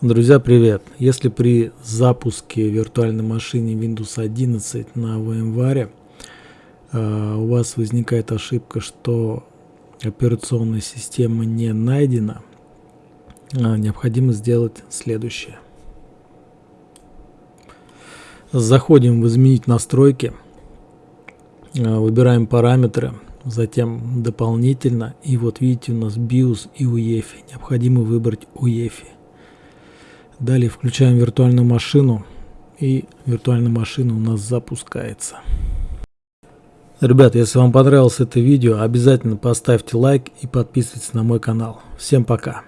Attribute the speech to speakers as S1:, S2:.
S1: Друзья, привет! Если при запуске виртуальной машины Windows 11 на VMware э, у вас возникает ошибка, что операционная система не найдена, э, необходимо сделать следующее. Заходим в изменить настройки, э, выбираем параметры, затем дополнительно, и вот видите у нас BIOS и UEFI. Необходимо выбрать UEFI. Далее включаем виртуальную машину и виртуальная машина у нас запускается. Ребят, если вам понравилось это видео, обязательно поставьте лайк и подписывайтесь на мой канал. Всем пока!